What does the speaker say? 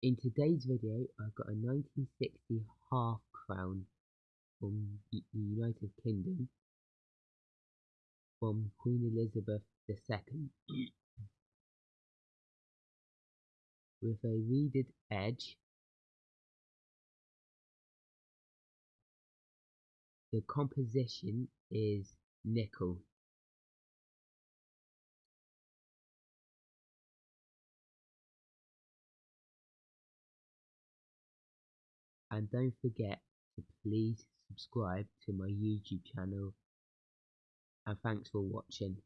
In today's video, I've got a 1960 half crown from the United Kingdom from Queen Elizabeth II with a reeded edge. The composition is nickel. And don't forget to please subscribe to my YouTube channel and thanks for watching.